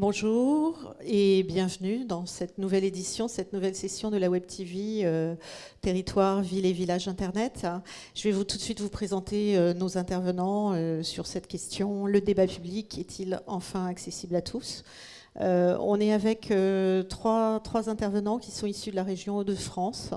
Bonjour et bienvenue dans cette nouvelle édition, cette nouvelle session de la Web TV euh, Territoire, Ville et Village Internet. Je vais vous tout de suite vous présenter euh, nos intervenants euh, sur cette question. Le débat public est-il enfin accessible à tous? On est avec trois, trois, intervenants qui sont issus de la région de France.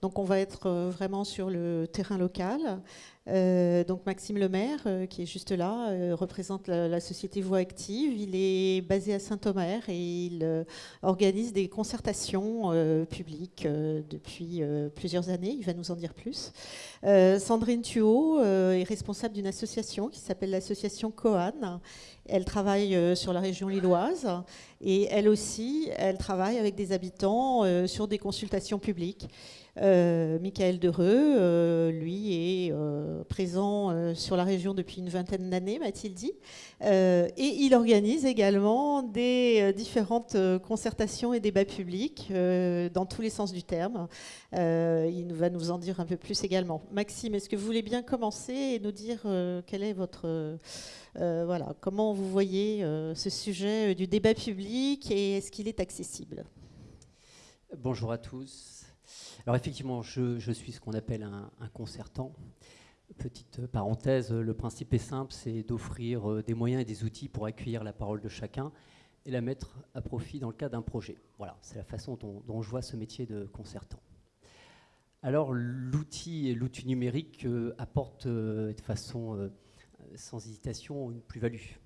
Donc on va être vraiment sur le terrain local. Euh, donc Maxime Lemaire, euh, qui est juste là, euh, représente la, société Voix Active. Il est basé à Saint-Omer et il organise des concertations publiques depuis plusieurs années. Il va nous en dire plus. Sandrine Thuot est responsable d'une association qui s'appelle l'association Coan. Elle travaille sur la région lilloise et elle aussi, elle travaille avec des habitants sur des consultations publiques. Euh, Michael Dereux, euh, lui, est euh, présent sur la région depuis une vingtaine d'années, m'a-t-il dit. et il organise également des différentes concertations et débats publics dans tous les sens du terme. il va nous en dire un peu plus également. Maxime, est-ce que vous voulez bien commencer et nous dire quel est votre... voilà, comment vous voyez ce sujet du débat public et est-ce qu'il est accessible? Bonjour à tous. Alors effectivement, je, suis ce qu'on appelle un, concertant. Petite parenthèse, le principe est simple, c'est d'offrir euh, des moyens et des outils pour accueillir la parole de chacun et la mettre à profit dans le cadre d'un projet. Voilà, c'est la façon dont, je vois ce métier de concertant. Alors l'outil et l'outil numérique euh, apportent euh, de façon sans hésitation une plus-value,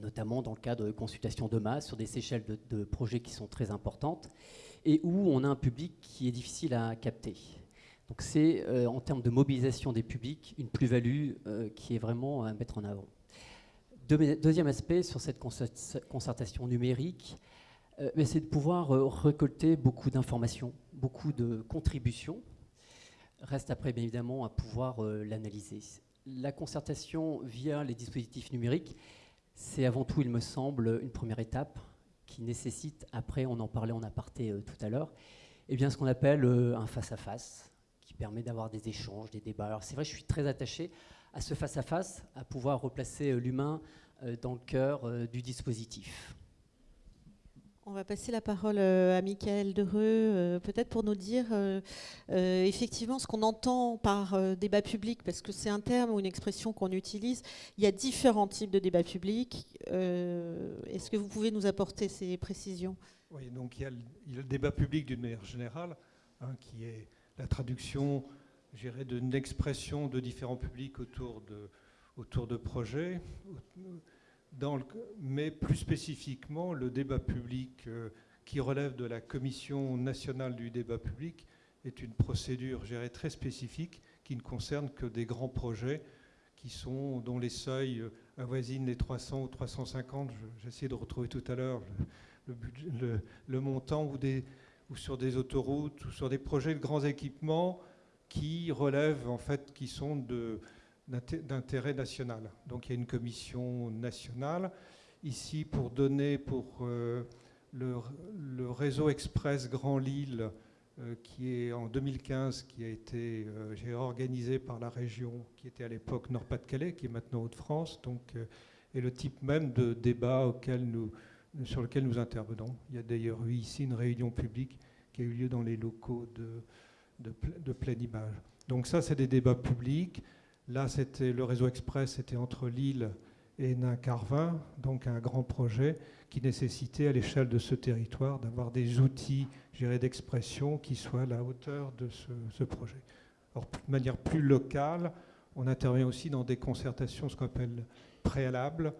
notamment dans le cadre de consultations de masse sur des échelles de projets qui sont très importantes et où on a un public qui est difficile à capter. Donc c'est, euh, en termes de mobilisation des publics, une plus-value euh, qui est vraiment à mettre en avant. deuxième aspect sur cette concertation numérique, euh, c'est de pouvoir récolter beaucoup d'informations, beaucoup de contributions. Reste après, bien évidemment, à pouvoir l'analyser. La concertation via les dispositifs numériques, c'est avant tout, il me semble, une première étape qui nécessite, après, on en parlait en aparté euh, tout à l'heure, eh bien, ce qu'on appelle euh, un face-à-face, qui permet d'avoir des échanges, des débats. Alors c'est vrai, je suis très attaché à ce face-à-face, -à, pouvoir replacer euh, l'humain dans le cœur du dispositif. On va passer la parole à Michael Dereux, peut-être pour nous dire effectivement ce qu'on entend par débat public, parce que c'est un terme ou une expression qu'on utilise. Il y a différents types de débats publics. Est-ce que vous pouvez nous apporter ces précisions? Oui, donc il y, a le, débat public d'une manière générale, hein, qui est la traduction, d'une expression de différents publics autour de projets mais plus spécifiquement, le débat public euh, qui relève de la Commission nationale du débat public est une procédure gérée très spécifique qui ne concerne que des grands projets qui sont, dont les seuils euh, avoisinent les 300 ou 350. J'ai essayé de retrouver tout à l'heure le, montant ou sur des autoroutes ou sur des projets de grands équipements qui relèvent en fait, qui sont de, d'intérêt national. Donc il y a une commission nationale. Ici, pour donner pour euh, le, réseau express Grand Lille, euh, qui est en 2015, qui a été euh, organisé par la région, qui était à l'époque Nord-Pas-de-Calais, qui est maintenant Hauts-de-France, donc, et le type même de débat auquel nous, sur lequel nous intervenons. Il y a d'ailleurs eu ici une réunion publique qui a eu lieu dans les locaux de, de, de pleine image. Donc ça, c'est des débats publics. Là, c'était le réseau express, c'était entre Lille et Nain-Carvin, donc un grand projet qui nécessitait à l'échelle de ce territoire d'avoir des outils d'expression qui soient à la hauteur de ce, projet. Alors, de manière plus locale, on intervient aussi dans des concertations, ce qu'on appelle préalables,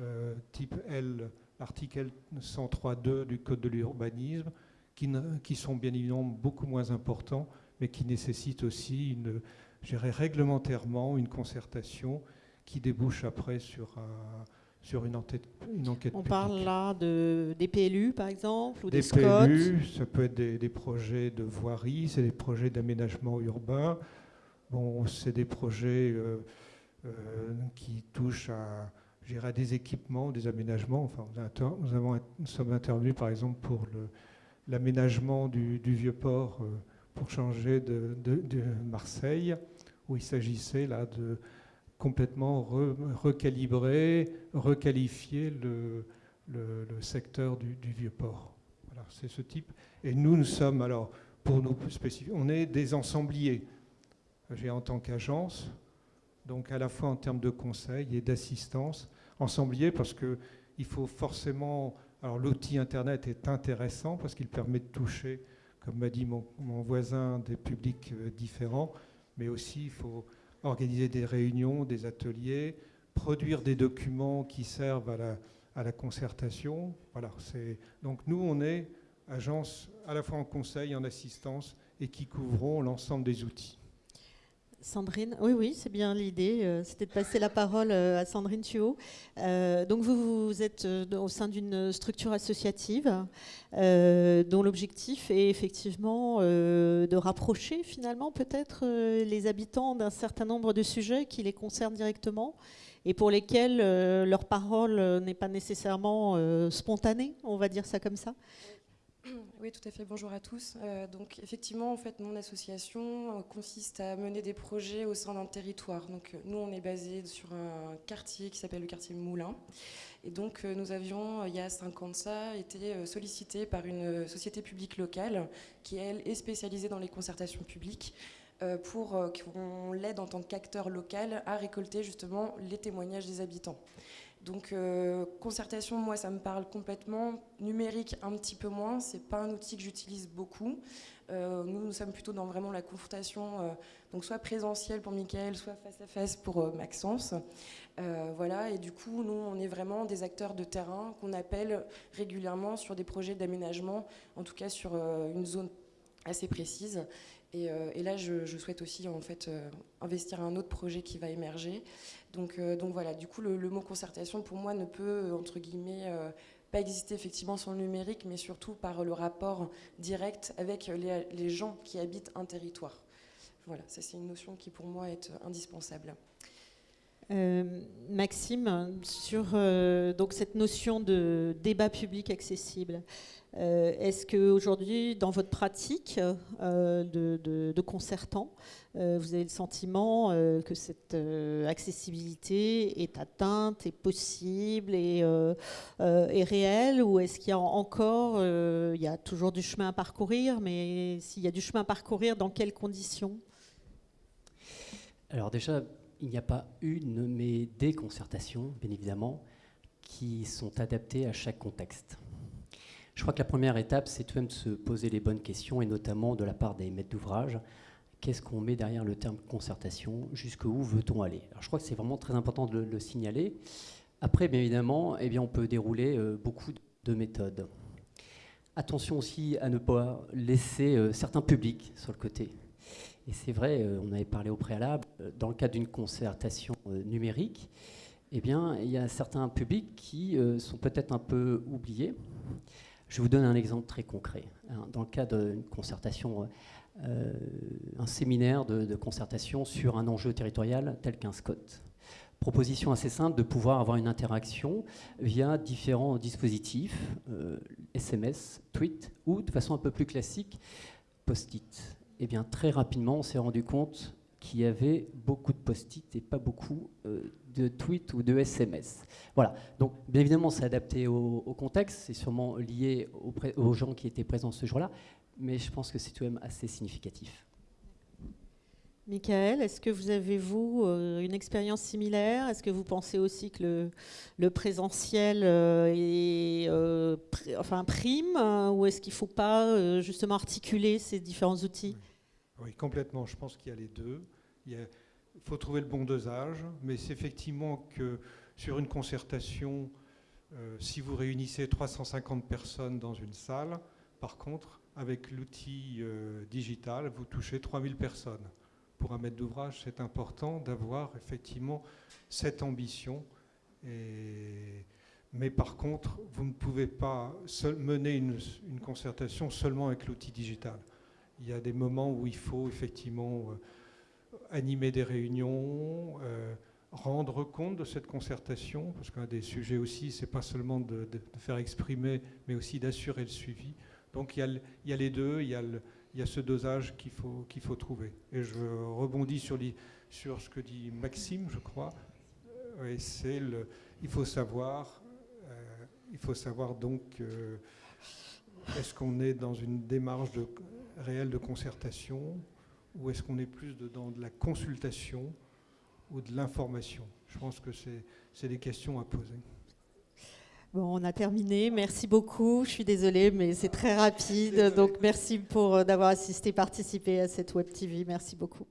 euh, type L, l'article 103.2 du Code de l'urbanisme, qui sont bien évidemment beaucoup moins importants, mais qui nécessitent aussi une gérer réglementairement une concertation qui débouche après sur, sur une, enquête, une enquête On parle là de, des PLU, par exemple, ou des, des PLU, ça peut être des, projets de voirie, c'est des projets d'aménagement urbain. Bon, c'est des projets euh, euh, qui touchent à, à, des équipements, des aménagements. Enfin, nous, avons, nous sommes intervenus, par exemple, pour l'aménagement du, du vieux port euh, pour changer de, Marseille, où il s'agissait là de complètement recalibrer, requalifier le, secteur du, vieux port. Voilà, c'est ce type. Et nous, nous sommes, alors, pour nous spécifier, on est des ensembliers. J'ai en tant qu'agence, donc à la fois en termes de conseil et d'assistance, ensemblier parce qu'il faut forcément... Alors l'outil Internet est intéressant parce qu'il permet de toucher, comme m'a dit mon, voisin, des publics euh, différents, mais aussi il faut organiser des réunions, des ateliers, produire des documents qui servent à la, concertation. Voilà, donc nous, on est agence à la fois en conseil, en assistance, et qui couvrons l'ensemble des outils. Sandrine, oui, oui, c'est bien l'idée. Euh, c'était de passer la parole euh, à Sandrine Thuot. Euh, donc vous, vous êtes au sein d'une structure associative dont l'objectif est effectivement de rapprocher finalement peut-être les habitants d'un certain nombre de sujets qui les concernent directement et pour lesquels leur parole n'est pas nécessairement spontanée, on va dire ça comme ça. Oui, tout à fait. Bonjour à tous. Euh, donc, effectivement, en fait, mon association euh, consiste à mener des projets au sein d'un territoire. Donc, euh, nous, on est basé sur un quartier qui s'appelle le quartier Moulin. Et donc, nous avions, il y a cinq ans de ça, été sollicités par une société publique locale qui, elle, est spécialisée dans les concertations publiques pour qu'on l'aide en tant qu'acteur local à récolter justement les témoignages des habitants. Donc euh, concertation, moi ça me parle complètement. Numérique un petit peu moins, c'est pas un outil que j'utilise beaucoup. Euh, nous, nous sommes plutôt dans vraiment la confrontation, euh, donc soit présentielle pour Michael, soit face à face pour Maxence. voilà, et du coup, nous, on est vraiment des acteurs de terrain qu'on appelle régulièrement sur des projets d'aménagement, en tout cas sur une zone assez précise. Et, là, je, souhaite aussi en fait investir un autre projet qui va émerger. Euh, donc, voilà, du coup, le, mot concertation, pour moi, ne peut, entre guillemets, euh, pas exister effectivement sans le numérique, mais surtout par le rapport direct avec les, gens qui habitent un territoire. Voilà, ça c'est une notion qui pour moi est indispensable. Euh, Maxime, sur donc cette notion de débat public accessible, euh, est-ce qu'aujourd'hui, dans votre pratique euh, de, concertant, euh, vous avez le sentiment que cette accessibilité est atteinte, est possible et est réelle Ou est-ce qu'il y a encore, il y a toujours du chemin à parcourir, mais s'il y a du chemin à parcourir, dans quelles conditions? Alors déjà, il n'y a pas une, mais des concertations, bien évidemment, qui sont adaptées à chaque contexte. Je crois que la première étape, c'est tout de même se poser les bonnes questions, et notamment de la part des maîtres d'ouvrage. Qu'est-ce qu'on met derrière le terme concertation? Jusqu'où veut-on aller? Alors, Je crois que c'est vraiment très important de le, signaler. Après, bien évidemment, eh bien, on peut dérouler euh, beaucoup de méthodes. Attention aussi à ne pas laisser euh, certains publics sur le côté. Et c'est vrai, euh, on avait parlé au préalable, dans le cadre d'une concertation numérique, eh bien, il y a certains publics qui sont peut-être un peu oubliés. Je vous donne un exemple très concret. Hein. Dans le cadre d'une concertation, euh, un séminaire de, concertation sur un enjeu territorial tel qu'un SCOT. Proposition assez simple de pouvoir avoir une interaction via différents dispositifs, SMS, euh, tweet ou de façon un peu plus classique, post-it. Et eh bien très rapidement, on s'est rendu compte qu'il y avait beaucoup de post-it et pas beaucoup euh, de tweets ou de SMS. Voilà. Donc, bien évidemment, c'est adapté au, contexte, c'est sûrement lié aux, gens qui étaient présents ce jour-là, mais je pense que c'est tout de même assez significatif. Michael, est-ce que vous avez, vous, euh, une expérience similaire? Est-ce que vous pensez aussi que le, présentiel euh, est euh, enfin, prime Ou est-ce qu'il ne faut pas justement articuler ces différents outils? Oui. complètement. Je pense qu'il y a les deux. Il y a il faut trouver le bon dosage, mais c'est effectivement que sur une concertation, euh, si vous réunissez 350 personnes dans une salle, par contre, avec l'outil euh, digital, vous touchez 3000 personnes. Pour un maître d'ouvrage, c'est important d'avoir effectivement cette ambition. Mais par contre, vous ne pouvez pas mener une, concertation seulement avec l'outil digital. Il y a des moments où il faut effectivement euh, animer des réunions, euh, rendre compte de cette concertation, parce qu'un des sujets aussi, c'est pas seulement de, faire exprimer, mais aussi d'assurer le suivi. Donc il y, a, les deux, il y a, ce dosage qu'il faut, trouver. Et je rebondis sur, sur ce que dit Maxime, je crois. Euh, c'est il faut savoir, euh, il faut savoir donc, est-ce qu'on est dans une démarche réelle de concertation ou est-ce qu'on est plus dans de la consultation ou de l'information? Je pense que c'est des questions à poser. Bon, on a terminé. Merci beaucoup. Je suis désolée, mais c'est très rapide. Donc, merci pour d'avoir assisté, participé à cette Web TV. Merci beaucoup.